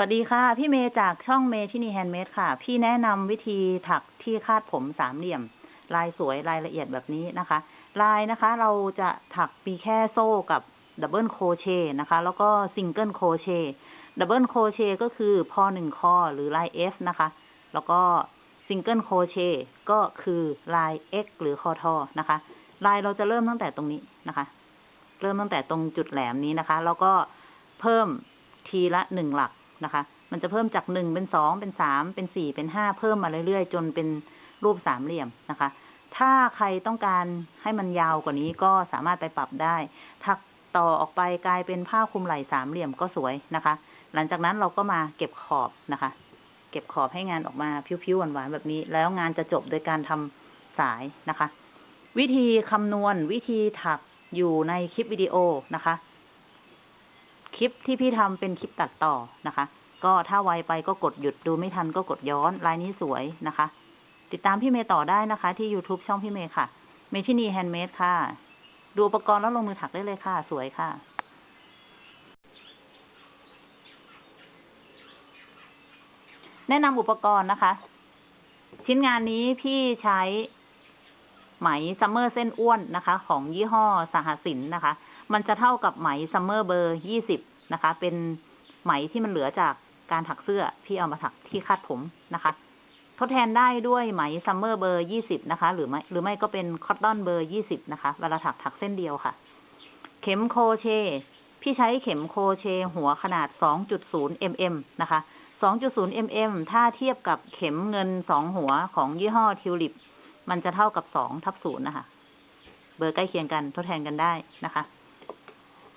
วัสดีค่ะ พี่เมย์จากช่องเมที่นี่แฮนด์เมดค่ะ พี่แนะนำวิธีถักที่คาดผมสามเหลี่ยม ลายสวยรายละเอียดแบบนี้นะคะ ลายนะคะเราจะถักมีแค่โซ่กับ double crochet นะคะ แล้วก็ single crochet double crochet ก็คือพอหนึ่งคอหรือลาย F นะคะ แล้วก็ single crochet ก็คือลาย X หรือคอทอนะคะ ลายเราจะเริ่มตั้งแต่ตรงนี้นะคะ เริ่มตั้งแต่ตรงจุดแหลมนี้นะคะ แล้วก็เพิ่มทีละหนึ่งหลัก นะคะ มันจะเพิ่มจากหนึ่งเป็นสองเป็นสามเป็นสี่เป็นห้าเพิ่มมาเรื่อยๆ จนเป็นรูปสามเหลี่ยมนะคะ ถ้าใครต้องการให้มันยาวกว่านี้ก็สามารถไปปรับได้ถักต่อออกไปกลายเป็นผ้าคลุมไหล่สามเหลี่ยมก็สวยนะคะ หลังจากนั้นเราก็มาเก็บขอบนะคะ เก็บขอบให้งานออกมาผิวๆหวานๆแบบนี้ แล้วงานจะจบโดยการทำสายนะคะ วิธีคำนวณวิธีถักอยู่ในคลิปวิดีโอนะคะ คลิปที่พี่ทำเป็นคลิปตัดต่อนะคะ ก็ถ้าไวไปก็กดหยุดดูไม่ทันก็กดย้อนลายนี้สวยนะคะ ติดตามพี่เมย์ต่อได้นะคะ ที่ YouTube ช่องพี่เมย์ค่ะ เมทินีแฮนด์เมดค่ะ ดูอุปกรณ์แล้วลงมือถักได้เลยค่ะ สวยค่ะแนะนำอุปกรณ์นะคะ ชิ้นงานนี้พี่ใช้ไหมซัมเมอร์เส้นอ้วนนะคะ ของยี่ห้อสหสินนะคะ มันจะเท่ากับไหมซัมเมอร์เบอร์ยี่สิบนะคะ เป็นไหมที่มันเหลือจากการถักเสื้อพี่เอามาถักที่คาดผมนะคะ ทดแทนได้ด้วยไหมซัมเมอร์เบอร์ยี่สิบนะคะ หรือไม่หรือไม่ก็เป็นคอตตอนเบอร์ยี่สิบนะคะ เวลาถักถักเส้นเดียวค่ะ เข็ม crochet พี่ใช้เข็ม crochet หัวขนาด2.0 mm นะคะ2.0 mm ถ้าเทียบกับเข็มเงินสองหัวของยี่ห้อทิวลิป มันจะเท่ากับ2ทับ0นะคะ เบอร์ใกล้เคียงกันทดแทนกันได้นะคะ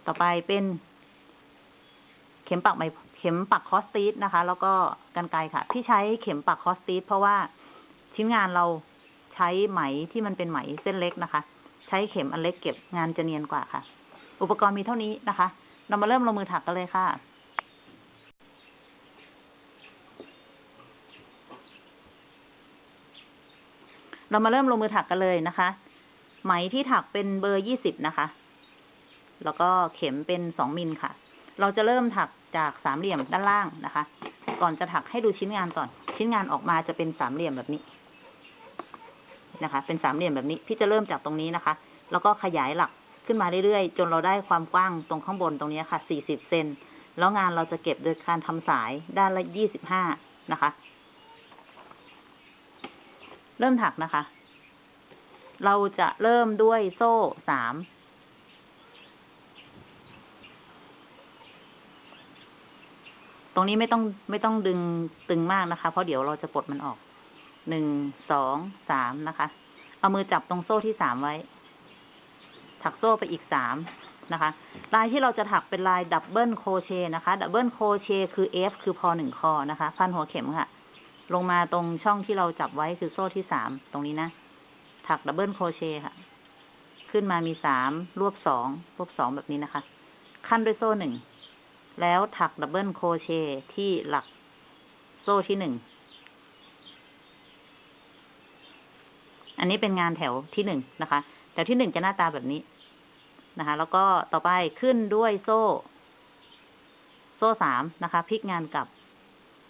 ต่อไปเป็นเข็มปักไหมเข็มปักคอสตีสนะคะ แล้วก็กันไกค่ะ ที่ใช้เข็มปักคอสตีสเพราะว่าชิ้นงานเราใช้ไหมที่มันเป็นไหมเส้นเล็กนะคะ ใช้เข็มอันเล็กเก็บงานจะเนียนกว่าค่ะ อุปกรณ์มีเท่านี้นะคะ เรามาเริ่มลงมือถักกันเลยค่ะเรามาเริ่มลงมือถักกันเลยนะคะ ไหมที่ถักเป็นเบอร์ยี่สิบนะคะ แล้วก็เข็มเป็นสองมิลค่ะ เราจะเริ่มถักจากสามเหลี่ยมด้านล่างนะคะ ก่อนจะถักให้ดูชิ้นงานก่อน ชิ้นงานออกมาจะเป็นสามเหลี่ยมแบบนี้นะคะ เป็นสามเหลี่ยมแบบนี้ พี่จะเริ่มจากตรงนี้นะคะ แล้วก็ขยายหลักขึ้นมาเรื่อยๆ จนเราได้ความกว้างตรงข้างบนตรงนี้ค่ะสี่สิบเซน แล้วงานเราจะเก็บโดยการทำสายด้านละยี่สิบห้านะคะ เริ่มถักนะคะ เราจะเริ่มด้วยโซ่สาม รงนี้ไม่ต้องไม่ต้องดึงตึงมากนะคะ เพราะเดี๋ยวเราจะปลดมันออก หนึ่ง สอง สามนะคะ เอามือจับตรงโซ่ที่สามไว้ ถักโซ่ไปอีกสามนะคะ ลายที่เราจะถักเป็นลาย double crochet นะคะ double crochet คือ F คือพอหนึ่งคอนะคะ พันหัวเข็มค่ะ ลงมาตรงช่องที่เราจับไว้คือโซ่ที่สาม ตรงนี้นะ ถัก double crochet ค่ะ ขึ้นมามีสาม รวบสอง รวบสองแบบนี้นะคะ คั่นด้วยโซ่หนึ่ง แล้วถัก double crochet ที่หลักโซ่ที่หนึ่ง อันนี้เป็นงานแถวที่หนึ่งนะคะ แถวที่หนึ่งจะหน้าตาแบบนี้นะคะ แล้วก็ต่อไปขึ้นด้วยโซ่ โซ่สามนะคะพลิกงานกลับ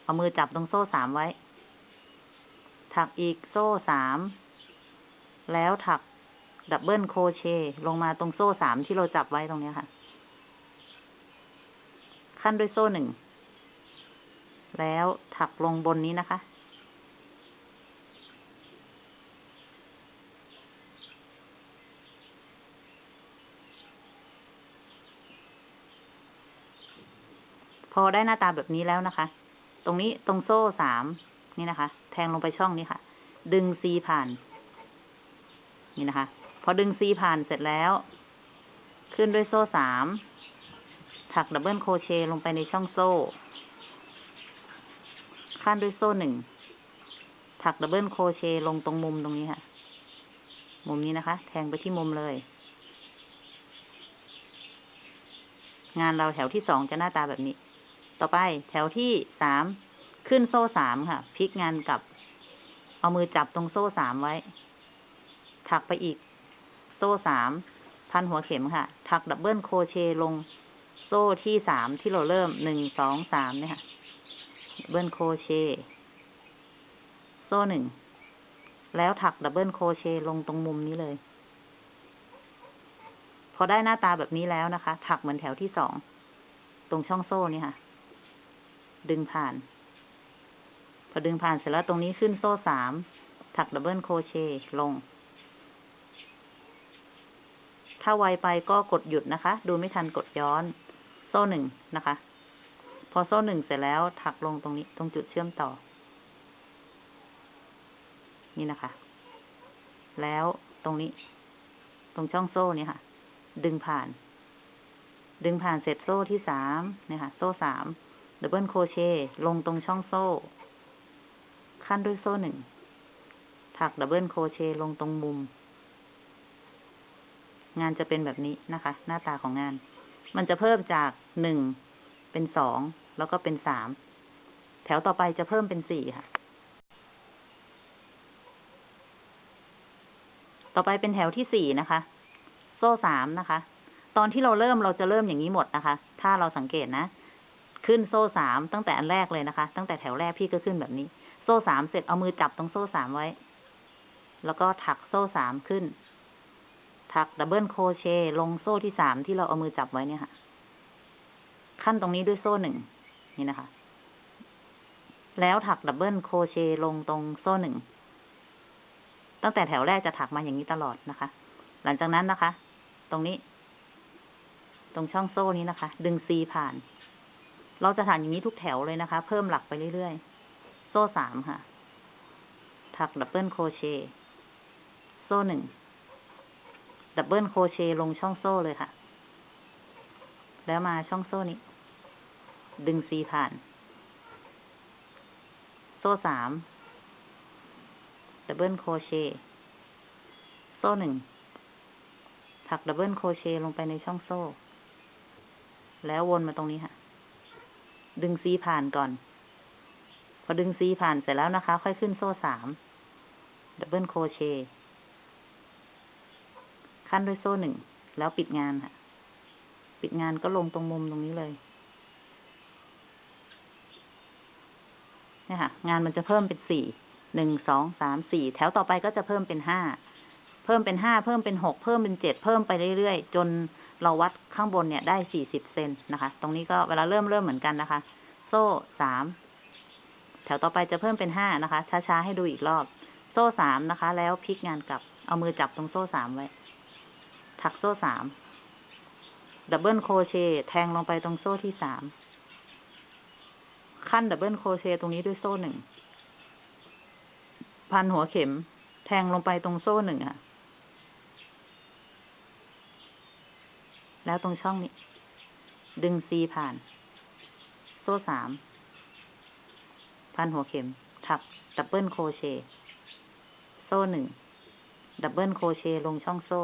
เอามือจับตรงโซ่สามไว้ ถักอีกโซ่สาม แล้วถักดับเบิลโคเชลงมาตรงโซ่สามที่เราจับไว้ตรงนี้ค่ะ ขั้นด้วยโซ่หนึ่ง แล้วถักลงบนนี้นะคะ พอได้หน้าตาแบบนี้แล้วนะคะ ตรงนี้ตรงโซ่สามนี่นะคะ แทงลงไปช่องนี้ค่ะ ดึงซีผ่าน นี่นะคะ พอดึงซีผ่านเสร็จแล้ว ขึ้นด้วยโซ่สาม ถัก double crochet ลงไปในช่องโซ่ คั่นด้วยโซ่หนึ่ง ถัก double crochet ลงตรงมุมตรงนี้ค่ะ มุมนี้นะคะ แทงไปที่มุมเลย งานเราแถวที่สองจะหน้าตาแบบนี้ ต่อไปแถวที่สาม ขึ้นโซ่สามค่ะ พลิกงานกลับ เอามือจับตรงโซ่สามไว้ ถักไปอีก โซ่สาม พันหัวเข็มค่ะ ถัก double crochet ลง โซ่ที่สามที่เราเริ่มหนึ่งสองสามเนี่ยค่ะ double crochet โซ่หนึ่ง แล้วถัก double crochet ลงตรงมุมนี้เลย พอได้หน้าตาแบบนี้แล้วนะคะ ถักเหมือนแถวที่สอง ตรงช่องโซ่นี่ค่ะ ดึงผ่าน พอดึงผ่านเสร็จแล้วตรงนี้ขึ้นโซ่สาม ถักดับเบิลโครเชต์ลง ถ้าไวไปก็กดหยุดนะคะ ดูไม่ทันกดย้อน โซ่หนึ่งนะคะ พอโซ่หนึ่งเสร็จแล้วถักลงตรงนี้ตรงจุดเชื่อมต่อ นี่นะคะ แล้วตรงนี้ ตรงช่องโซ่เนี่ยค่ะ ดึงผ่าน ดึงผ่านเสร็จโซ่ที่สามเนี่ยค่ะ โซ่สาม double crochet ลงตรงช่องโซ่ ขั้นด้วยโซ่หนึ่งถัก double crochet ลงตรงมุม งานจะเป็นแบบนี้นะคะ หน้าตาของงาน มันจะเพิ่มจากหนึ่งเป็นสองแล้วก็เป็นสามแถวต่อไปจะเพิ่มเป็นสี่ค่ะ ต่อไปเป็นแถวที่สี่นะคะ โซ่สามนะคะ ตอนที่เราเริ่มเราจะเริ่มอย่างนี้หมดนะคะ ถ้าเราสังเกตนะ ขึ้นโซ่สามตั้งแต่อันแรกเลยนะคะ ตั้งแต่แถวแรกพี่ก็ขึ้นแบบนี้ โซ่สามเสร็จเอามือจับตรงโซ่สามไว้ แล้วก็ถักโซ่สามขึ้น ถัก double crochet ลงโซ่ที่สามที่เราเอามือจับไว้เนี่ยค่ะ ขั้นตรงนี้ด้วยโซ่หนึ่งนี่นะคะ แล้วถัก double crochet ลงตรงโซ่หนึ่งตั้งแต่แถวแรกจะถักมาอย่างนี้ตลอดนะคะ หลังจากนั้นนะคะ ตรงนี้ ตรงช่องโซ่นี้นะคะ ดึงซีผ่าน เราจะถักอย่างนี้ทุกแถวเลยนะคะ เพิ่มหลักไปเรื่อยๆ โซ่สามค่ะ ถัก double crochet โซ่หนึ่ง double crochet ลงช่องโซ่เลยค่ะ แล้วมาช่องโซ่นี้ ดึงซีผ่าน โซ่สาม double crochet โซ่หนึ่งถัก double crochet ลงไปในช่องโซ่ แล้ววนมาตรงนี้ค่ะ ดึงซีผ่านก่อน พอดึงซีผ่านเสร็จแล้วนะคะ ค่อยขึ้นโซ่สาม double crochet ขั้นด้วยโซ่หนึ่ง แล้วปิดงานค่ะ ปิดงานก็ลงตรงมุมตรงนี้เลยเนี่ยค่ะ งานมันจะเพิ่มเป็นสี่ หนึ่ง สอง สาม สี่ แถวต่อไปก็จะเพิ่มเป็นห้า เพิ่มเป็นห้า เพิ่มเป็นหก เพิ่มเป็นเจ็ด เพิ่มไปเรื่อยๆ จนเราวัดข้างบนเนี่ยได้สี่สิบเซนนะคะ ตรงนี้ก็เวลาเริ่มเริ่มเหมือนกันนะคะ โซ่สาม แถวต่อไปจะเพิ่มเป็นห้านะคะ ช้าๆ ให้ดูอีกรอบ โซ่สามนะคะ แล้วพลิกงานกลับ เอามือจับตรงโซ่สามไว้ ถักโซ่สาม double crochet แทงลงไปตรงโซ่ที่สามขั้น double crochet ตรงนี้ด้วยโซ่หนึ่ง พันหัวเข็ม แทงลงไปตรงโซ่หนึ่งค่ะ แล้วตรงช่องนี้ ดึงซีผ่าน โซ่สาม พันหัวเข็ม ถัก double crochet โซ่หนึ่ง double crochet ลงช่องโซ่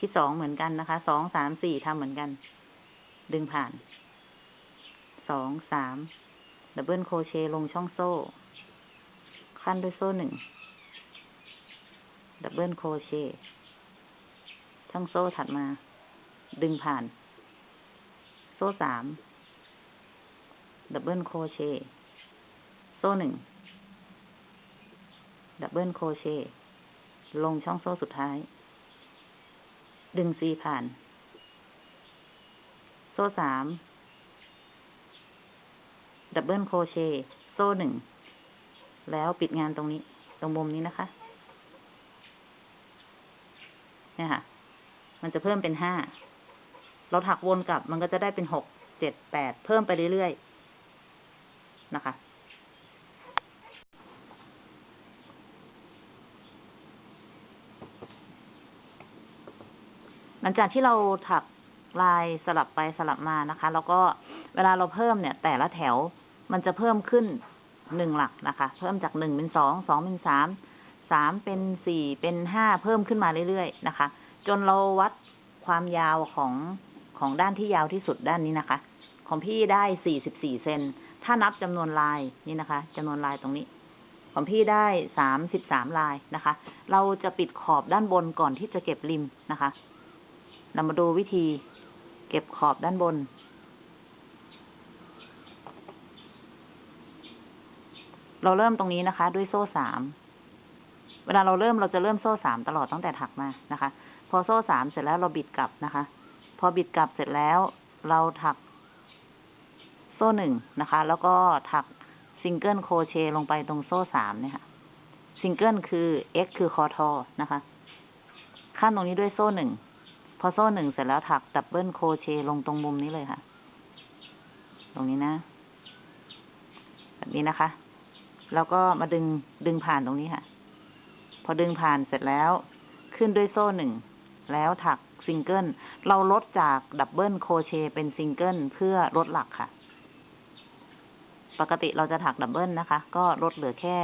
ที่สองเหมือนกันนะคะ สองสามสี่ทำเหมือนกัน ดึงผ่าน สองสาม double crochet ลงช่องโซ่ ขั้นด้วยโซ่หนึ่ง double crochet ช่องโซ่ถัดมา ดึงผ่าน โซ่สาม double crochet โซ่หนึ่ง ดับเบิลโคเชลงช่องโซ่สุดท้าย ดึงซีผ่าน โซ่สาม ดับเบิลโครเชต์โซ่หนึ่ง แล้วปิดงานตรงนี้ ตรงมุมนี้นะคะ เนี่ยค่ะ มันจะเพิ่มเป็นห้า เราถักวนกลับ มันก็จะได้เป็นหก เจ็ด แปด เพิ่มไปเรื่อยๆ นะคะ ลังจากที่เราถักลายสลับไปสลับมานะคะ แล้วก็เวลาเราเพิ่มเนี่ย แต่ละแถวมันจะเพิ่มขึ้นหนึ่งหลักนะคะ เพิ่มจากหนึ่งเป็นสองสองเป็นสามสามเป็นสี่เป็นห้าเพิ่มขึ้นมาเรื่อยๆนะคะ จนเราวัดความยาวของของด้านที่ยาวที่สุดด้านนี้นะคะ ของพี่ได้สี่สิบสี่เซนถ้านับจำนวนลายนี่นะคะจำนวนลายตรงนี้ ของพี่ได้สามสิบสามลายนะคะ เราจะปิดขอบด้านบนก่อนที่จะเก็บริมนะคะ เรามาดูวิธีเก็บขอบด้านบน เราเริ่มตรงนี้นะคะ ด้วยโซ่สาม เวลาเราเริ่มเราจะเริ่มโซ่สามตลอดตั้งแต่ถักมานะคะ พอโซ่สามเสร็จแล้วเราบิดกลับนะคะ พอบิดกลับเสร็จแล้วเราถักโซ่หนึ่งนะคะ แล้วก็ถักsingle crochet ลงไปตรงโซ่สามเนี่ยค่ะ ซิงเกิลคือ x คือคอทอนะคะ ขั้นตรงนี้ด้วยโซ่หนึ่ง พอโซ่หนึ่งเสร็จแล้วถัก double crochet ลงตรงมุมนี้เลยค่ะ ตรงนี้นะ แบบนี้นะคะ แล้วก็มาดึงดึงผ่านตรงนี้ค่ะ พอดึงผ่านเสร็จแล้วขึ้นด้วยโซ่หนึ่งแล้วถักซิงเกิล เราลดจาก double crochet เป็นซิงเกิลเพื่อลดหลักค่ะ ปกติเราจะถัก double นะคะ ก็ลดเหลือแค่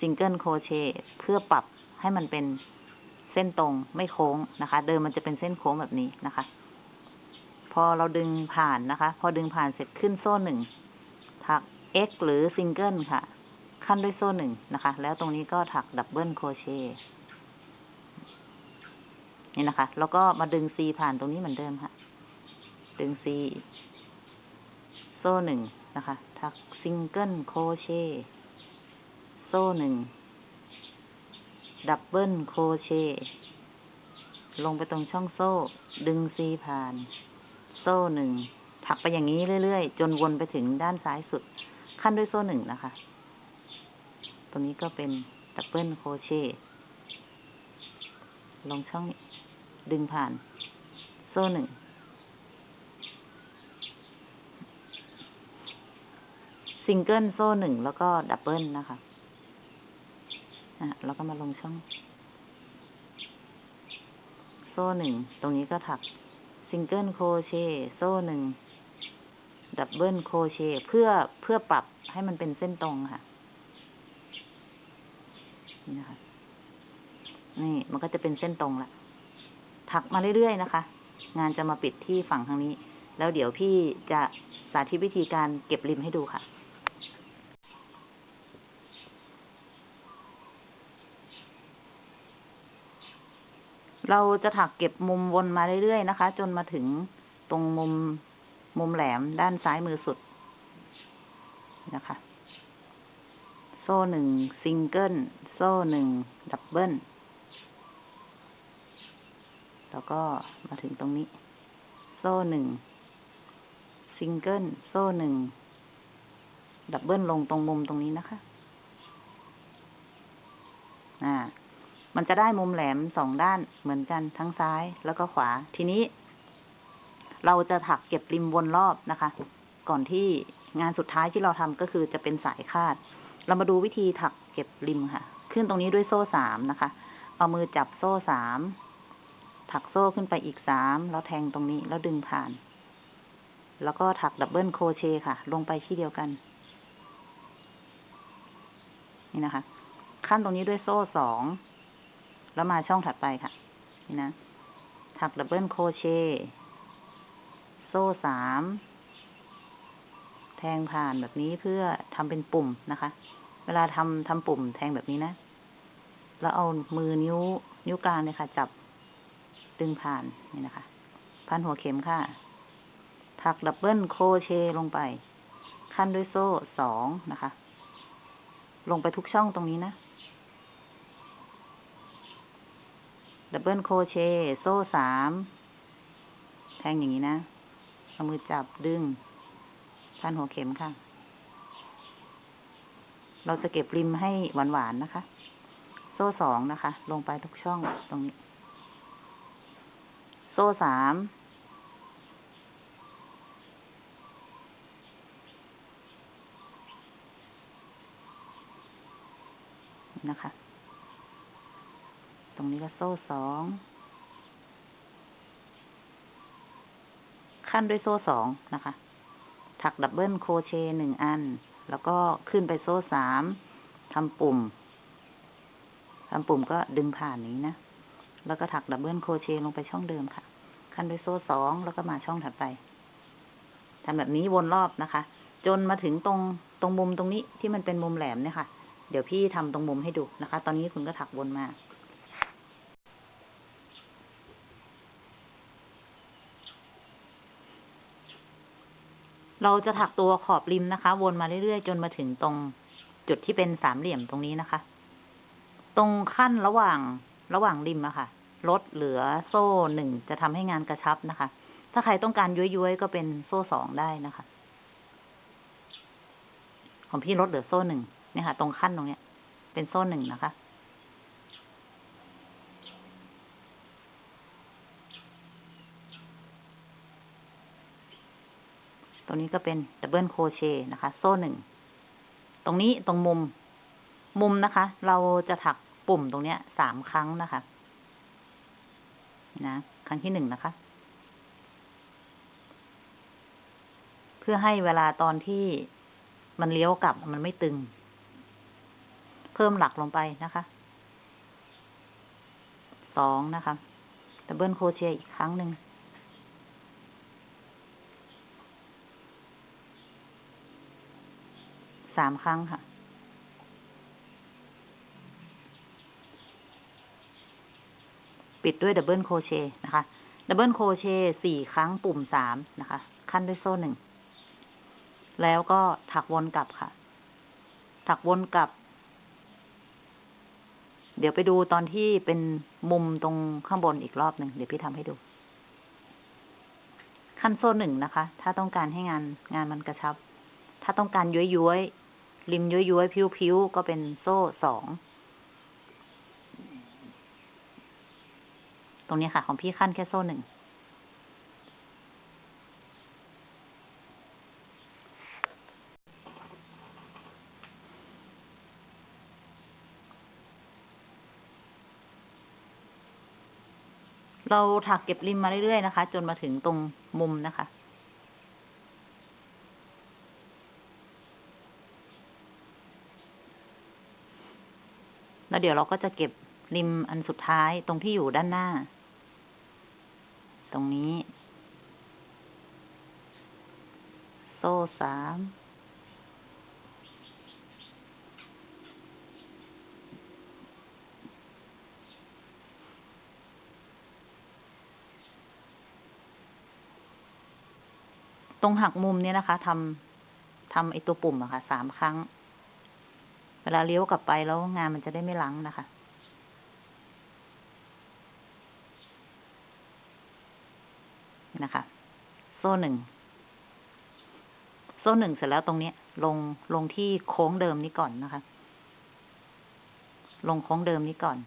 single crochet เพื่อปรับให้มันเป็น เส้นตรงไม่โค้งนะคะ เดิมมันจะเป็นเส้นโค้งแบบนี้นะคะ พอเราดึงผ่านนะคะ พอดึงผ่านเสร็จขึ้นโซ่หนึ่งถัก x หรือซิงเกิลค่ะ ขั้นด้วยโซ่หนึ่งนะคะ แล้วตรงนี้ก็ถัก double crochet นี่นะคะ แล้วก็มาดึง c ผ่านตรงนี้เหมือนเดิมค่ะ ดึง c โซ่หนึ่งนะคะ ถัก single crochet โซ่หนึ่ง double crochet ลงไปตรงช่องโซ่ ดึง c ผ่าน โซ่หนึ่งถักไปอย่างนี้เรื่อยๆ จนวนไปถึงด้านซ้ายสุด ขั้นด้วยโซ่หนึ่งนะคะ ตรงนี้ก็เป็น double crochetลงช่องนี้ดึงผ่าน โซ่หนึ่งซิงเกิลโซ่หนึ่งแล้วก็ double นะคะ อะแล้วก็มาลงช่อง โซ่หนึ่ง ตรงนี้ก็ถัก single crochet โซ่หนึ่ง double crochet เพื่อเพื่อปรับให้มันเป็นเส้นตรงค่ะ นี่นะคะ นี่มันก็จะเป็นเส้นตรงละถักมาเรื่อยๆนะคะ งานจะมาปิดที่ฝั่งทางนี้ แล้วเดี๋ยวพี่จะสาธิตวิธีการเก็บริมให้ดูค่ะ เราจะถักเก็บมุมวนมาเรื่อยๆนะคะ จนมาถึงตรงมุมมุมแหลมด้านซ้ายมือสุดนะคะ โซ่หนึ่งซิงเกิลโซ่หนึ่ง double แล้วก็มาถึงตรงนี้ โซ่หนึ่งซิงเกิลโซ่หนึ่ง double ลงตรงมุมตรงนี้นะคะ อ่า มันจะได้มุมแหลมสองด้านเหมือนกันทั้งซ้ายแล้วก็ขวา ทีนี้ เราจะถักเก็บริมวนรอบนะคะ ก่อนที่งานสุดท้ายที่เราทำก็คือจะเป็นสายคาด เรามาดูวิธีถักเก็บริมค่ะ ขึ้นตรงนี้ด้วยโซ่สามนะคะ เอามือจับโซ่สาม ถักโซ่ขึ้นไปอีกสาม แล้วแทงตรงนี้แล้วดึงผ่าน แล้วก็ถัก double crochet ค่ะ ลงไปที่เดียวกัน นี่นะคะ ขั้นตรงนี้ด้วยโซ่สอง แล้วมาช่องถัดไปค่ะ นี่นะถัก double crochet โซ่สาม แทงผ่านแบบนี้เพื่อทำเป็นปุ่มนะคะ เวลาทำทำปุ่มแทงแบบนี้นะ แล้วเอามือนิ้ว นิ้วกลางเนี่ยค่ะ จับดึงผ่านนี่นะคะ พันหัวเข็มค่ะ ถัก double crochet ลงไป คั่นด้วยโซ่สองนะคะ ลงไปทุกช่องตรงนี้นะ double crochet โซ่สามแทงอย่างนี้นะเอามือจับดึงพันหัวเข็มค่ะ เราจะเก็บริมให้หวานๆนะคะ โซ่สองนะคะ ลงไปทุกช่องตรงนี้ โซ่สามนะคะ ตรงนี้ก็โซ่สอง คั่นด้วยโซ่สองนะคะ ถัก double crochet หนึ่งอัน แล้วก็ขึ้นไปโซ่สามทำปุ่มทำปุ่มก็ดึงผ่านนี้นะ แล้วก็ถัก double crochet ลงไปช่องเดิมค่ะ คั่นด้วยโซ่สองแล้วก็มาช่องถัดไปทำแบบนี้วนรอบนะคะ จนมาถึงตรงตรงมุมตรงนี้ที่มันเป็นมุมแหลมเนี่ยค่ะ เดี๋ยวพี่ทำตรงมุมให้ดูนะคะ ตอนนี้คุณก็ถักวนมา เราจะถักตัวขอบริมนะคะ วนมาเรื่อยๆ จนมาถึงตรงจุดที่เป็นสามเหลี่ยมตรงนี้นะคะ ตรงขั้นระหว่างระหว่างริมอะค่ะ ลดเหลือโซ่หนึ่งจะทำให้งานกระชับนะคะ ถ้าใครต้องการย้วยๆ ก็เป็นโซ่สองได้นะคะ ของพี่ลดเหลือโซ่หนึ่งเนี่ยค่ะ ตรงคั่นตรงเนี้ย เป็นโซ่หนึ่งนะคะ ตรงนี้ก็เป็น double crochet นะคะ โซ่หนึ่ง ตรงนี้ตรงมุม มุมนะคะ เราจะถักปุ่มตรงเนี้ยสามครั้งนะคะ นะ ครั้งที่หนึ่งนะคะ เพื่อให้เวลาตอนที่มันเลี้ยวกลับมันไม่ตึง เพิ่มหลักลงไปนะคะ สองนะคะดับเบิลโคเชอีกครั้งหนึ่ง สามครั้งค่ะ ปิดด้วย double crochet นะคะ double crochet สี่ครั้งปุ่มสามนะคะ คั่นด้วยโซ่หนึ่ง แล้วก็ถักวนกลับค่ะ ถักวนกลับ เดี๋ยวไปดูตอนที่เป็นมุมตรงข้างบนอีกรอบหนึ่ง เดี๋ยวพี่ทำให้ดูคั่นโซ่หนึ่งนะคะ ถ้าต้องการให้งานงานมันกระชับ ถ้าต้องการย้วยย้วยๆ ริมย้วยย้วยๆพลิ้วๆก็เป็นโซ่สอง ตรงนี้ค่ะ ของพี่ขั้นแค่โซ่หนึ่ง เราถักเก็บริมมาเรื่อยๆนะคะ จนมาถึงตรงมุมนะคะ แล้วเดี๋ยวเราก็จะเก็บริมอันสุดท้ายตรงที่อยู่ด้านหน้า ตรงนี้ โซ่สามตรงหักมุมเนี่ยนะคะทำทำไอตัวปุ่มอะค่ะสามครั้ง เวลาเลี้ยวกลับไปแล้วงานมันจะได้ไม่ลังนะคะ นะคะ โซ่หนึ่ง โซ่หนึ่งเสร็จแล้วตรงนี้ลงลงที่โค้งเดิมนี้ก่อนนะคะ ลงโค้งเดิมนี้ก่อน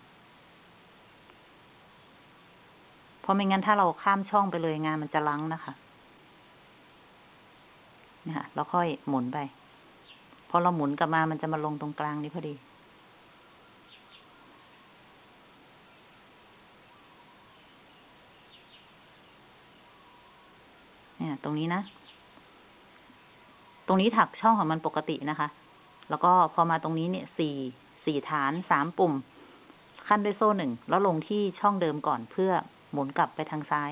เพราะไม่งั้นถ้าเราข้ามช่องไปเลยงานมันจะลังนะคะนี่ค่ะแล้วค่อยหมุนไป พอเราหมุนกลับมามันจะมาลงตรงกลางนี้พอดี เนี่ย ตรงนี้นะ ตรงนี้ถักช่องของมันปกตินะคะ แล้วก็พอมาตรงนี้เนี่ยสี่สี่ฐานสามปุ่ม ขั้นด้วยโซ่หนึ่ง แล้วลงที่ช่องเดิมก่อนเพื่อหมุนกลับไปทางซ้าย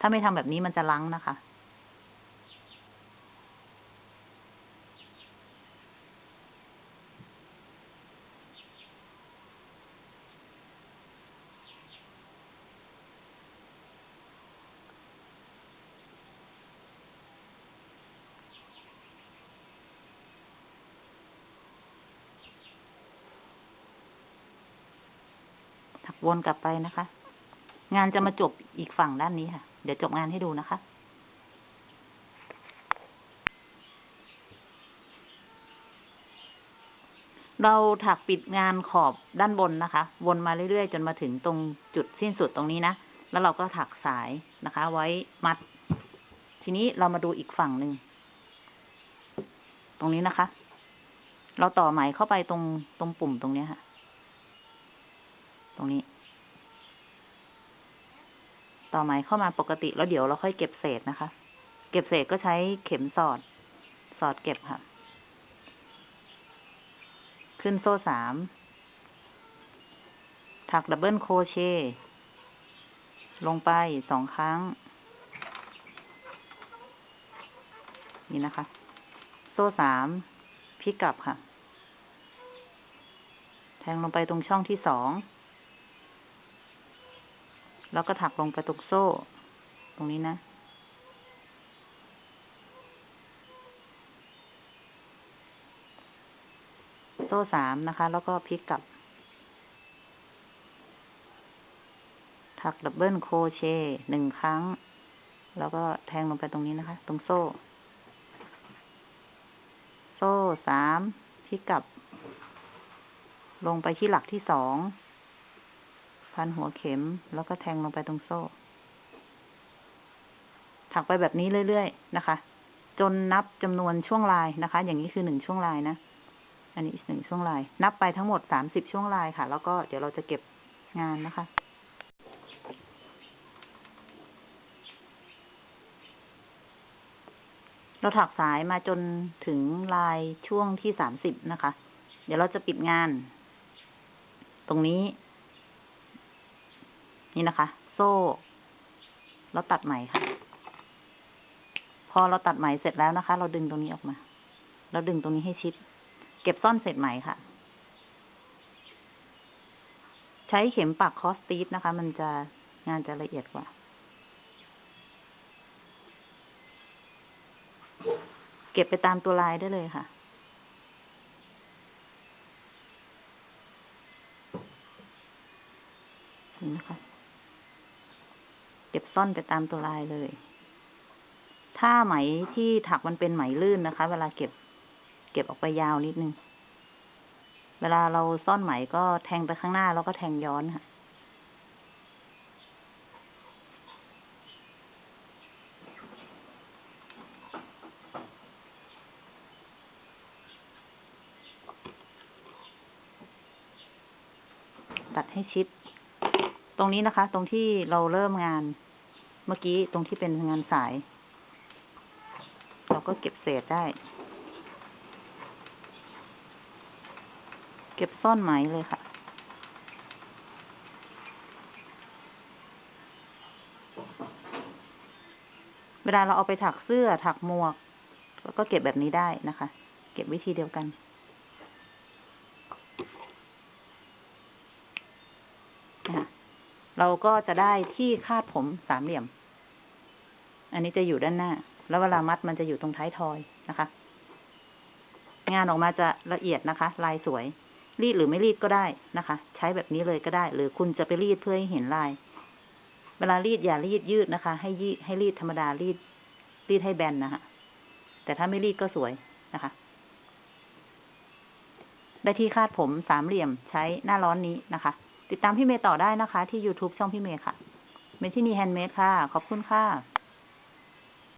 ถ้าไม่ทำแบบนี้มันจะลังนะคะ วนกลับไปนะคะ งานจะมาจบอีกฝั่งด้านนี้ค่ะ เดี๋ยวจบงานให้ดูนะคะเราถักปิดงานขอบด้านบนนะคะ วนมาเรื่อยๆ จนมาถึงตรงจุดสิ้นสุดตรงนี้นะ แล้วเราก็ถักสายนะคะ ไว้มัด ทีนี้เรามาดูอีกฝั่งหนึ่ง ตรงนี้นะคะ เราต่อไหมเข้าไปตรงตรงปุ่มตรงนี้ค่ะ ตรงนี้ ต่อไหมเข้ามาปกติแล้วเดี๋ยวเราค่อยเก็บเศษนะคะ เก็บเศษก็ใช้เข็มสอด สอดเก็บค่ะ ขึ้นโซ่สาม ถักดับเบิลโคเชลงไปสองครั้ง นี่นะคะ โซ่สามพลิกกลับค่ะ แทงลงไปตรงช่องที่สอง แล้วก็ถักลงไปตรงโซ่ ตรงนี้นะ โซ่สามนะคะ แล้วก็พลิกกลับ ถักดับเบิลโคเชหนึ่งครั้ง แล้วก็แทงลงไปตรงนี้นะคะ ตรงโซ่ โซ่สามพลิกกลับ ลงไปที่หลักที่สอง พันหัวเข็ม แล้วก็แทงลงไปตรงโซ่ ถักไปแบบนี้เรื่อยๆนะคะ จนนับจำนวนช่วงลายนะคะ อย่างนี้คือหนึ่งช่วงลายนะ อันนี้หนึ่งช่วงลาย นับไปทั้งหมดสามสิบช่วงลายค่ะ แล้วก็เดี๋ยวเราจะเก็บงานนะคะเราถักสายมาจนถึงลายช่วงที่สามสิบนะคะ เดี๋ยวเราจะปิดงาน ตรงนี้ นี่นะคะ โซ่ แล้วตัดไหมค่ะ พอเราตัดไหมเสร็จแล้วนะคะ เราดึงตรงนี้ออกมา เราดึงตรงนี้ให้ชิด เก็บซ่อนเสร็จไหมค่ะ ใช้เข็มปักคอสตีฟนะคะ มันจะงานจะละเอียดกว่า เก็บไปตามตัวลายได้เลยค่ะ เห็นไหมคะ เก็บซ่อนไปตามตัวลายเลย ถ้าไหมที่ถักมันเป็นไหมลื่นนะคะ เวลาเก็บ เก็บออกไปยาวนิดนึง เวลาเราซ่อนไหมก็แทงไปข้างหน้าแล้วก็แทงย้อนค่ะตัดให้ชิด ตรงนี้นะคะ ตรงที่เราเริ่มงาน เมื่อกี้ตรงที่เป็นงานสาย เราก็เก็บเศษได้ เก็บซ่อนไหมเลยค่ะ เวลาเราเอาไปถักเสื้อถักหมวก ก็เก็บแบบนี้ได้นะคะ เก็บวิธีเดียวกันเราก็จะได้ที่คาดผมสามเหลี่ยม อันนี้จะอยู่ด้านหน้า แล้วเวลามัดมันจะอยู่ตรงท้ายทอยนะคะ งานออกมาจะละเอียดนะคะ ลายสวย รีดหรือไม่รีดก็ได้นะคะ ใช้แบบนี้เลยก็ได้ หรือคุณจะไปรีดเพื่อให้เห็นลาย เวลารีดอย่ารีดยืดนะคะ ให้ยีให้รีดธรรมดารีด รีดให้แบนนะคะแต่ถ้าไม่รีดก็สวยนะคะได้ที่คาดผมสามเหลี่ยมใช้หน้าร้อนนี้นะคะ ติดตามพี่เมย์ต่อได้นะคะ ที่ YouTube ช่องพี่เมย์ค่ะเมทินีแฮนด์เมดค่ะ ขอบคุณค่ะ